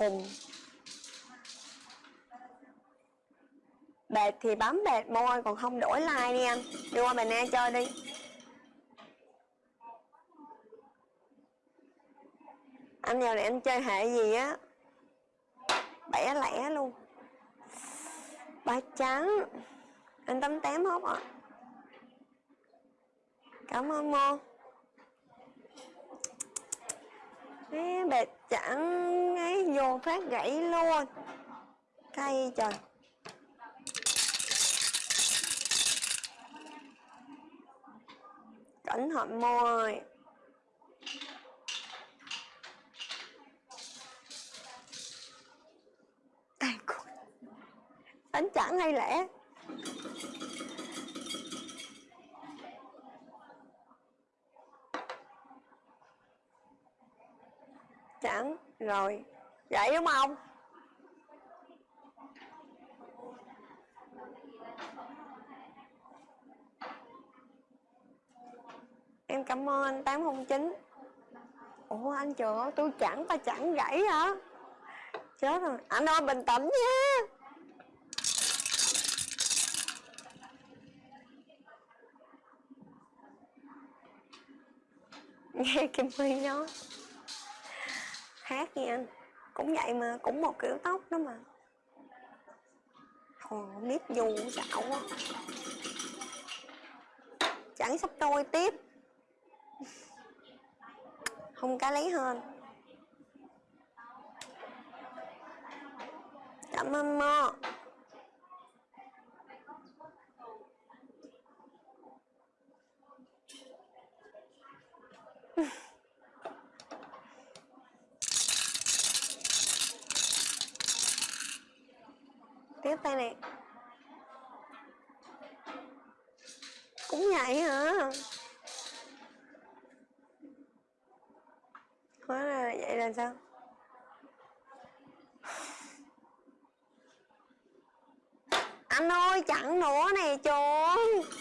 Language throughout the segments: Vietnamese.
khùng. Bệt thì bấm bệt môi Còn không đổi like đi anh. Đi qua Bình An chơi đi. Anh giờ này anh chơi hệ gì á? Bẻ lẻ luôn. Ba trắng. Anh tấm tém hốt ạ. À. Cảm ơn Mô Ê, bệt chẳng ấy vô phát gãy luôn. Cay trời. Cẩn thận môi Đánh chẳng hay lẽ Chẳng rồi. Vậy đúng không? Em cảm ơn anh 809 Ủa, anh trời tôi chẳng ta chẳng gãy hả? Chết rồi. Anh ơi, bình tĩnh nha. Nghe Kim Huy nói khác nha anh. Cũng vậy mà cũng một kiểu tóc đó mà. Ồ, nếp dù xạo quá Chẳng sắp đôi tiếp. Không cá lấy hơn Cảm ơn Mo. Tay này cũng vậy hả? Hóa ra vậy là sao? Anh ơi, chặn nữa nè trời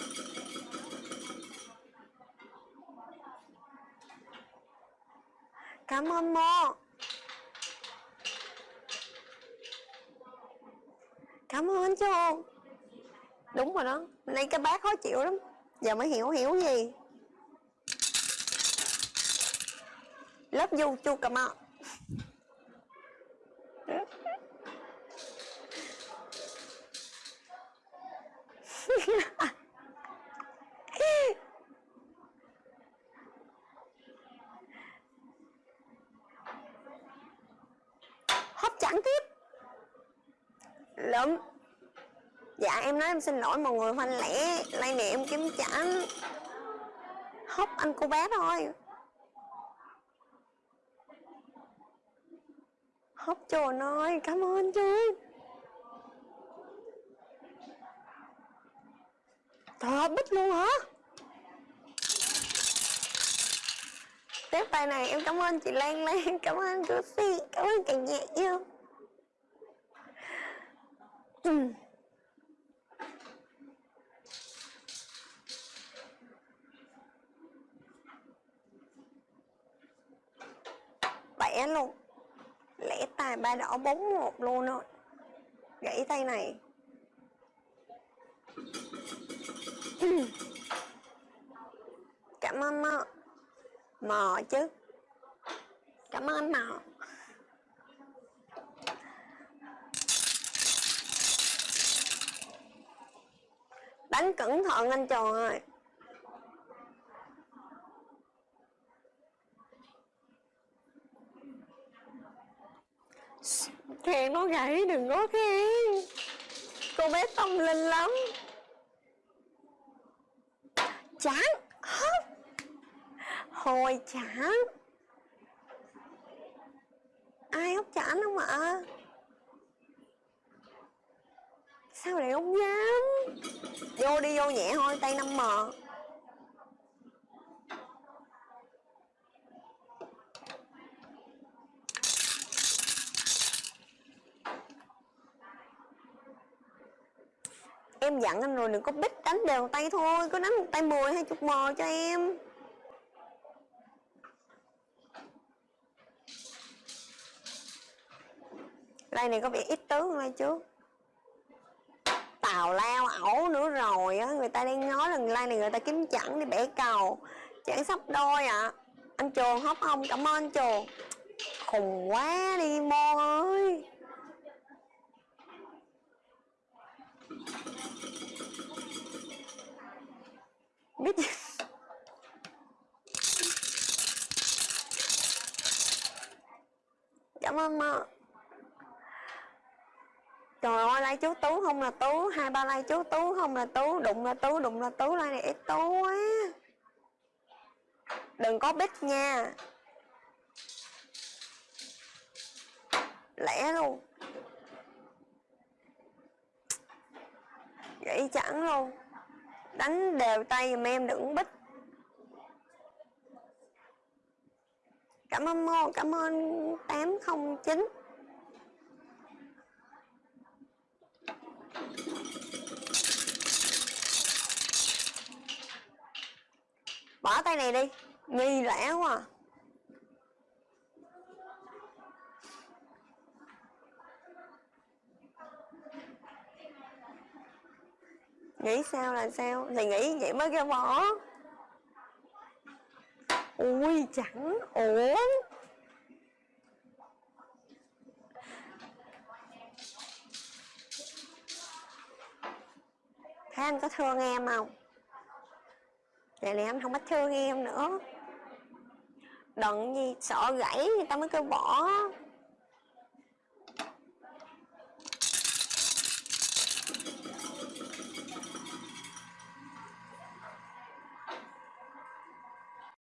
cảm ơn mo. Cảm ơn chú đúng rồi đó. Nay cái bác khó chịu lắm. Giờ mới hiểu hiểu gì. Lớp du, chu cầm ạ hấp chẳng tiếp lắm. Dạ em nói em xin lỗi mọi người phanh lẻ lai này em kiếm trả hốc, anh cô bé thôi. Hốc, trời ơi, cảm ơn chú Trời bích luôn hả? Tiếp bài này, em cảm ơn chị Lan Lan, Cảm ơn chú Si Cảm ơn cả nhà yêu bẻ luôn. Lẽ tài ba đỏ bốn một luôn rồi gãy tay này. Cảm ơn mò mò chứ. Cảm ơn mò đánh cẩn thận anh tròn ơi. Khen nó gãy, đừng có khen. Cô bé tâm linh lắm. Chán hồi chán. Ai hấp chán không ạ sao lại không dám? Vô đi, vô nhẹ thôi, tay 5 m em dặn anh rồi đừng có bích, đánh đều tay thôi, cứ đánh một tay 10 hay chục mò cho em. Lai này có vẻ ít tướng hơn lai trước. Tào lao ẩu nữa rồi á, Người ta đang nói là lai này, người ta kiếm chẳng đi bẻ cầu chẳng sắp đôi ạ à. Anh Trường hóc không? Cảm ơn anh Trường Khùng quá đi mô ơi Biết gì Cảm ơn mơ Trời ơi, like chú Tú không là Tú Hai ba like chú Tú không là Tú Đụng là Tú, đụng là Tú, like này ít Tú quá. Đừng có bích nha. Lẻ luôn. Gãy chẳng luôn. Đánh đều tay giùm em đừng bích. Cảm ơn Mô, cảm ơn tám không chín. Tay này đi Nghi lẽ quá à. Nghĩ sao là sao Thì nghĩ vậy mới ra bỏ Ui, chẳng ổn Thế anh có thương em không? Vậy này anh không có thương em nữa. Đừng gì sợ gãy, người ta mới kêu bỏ.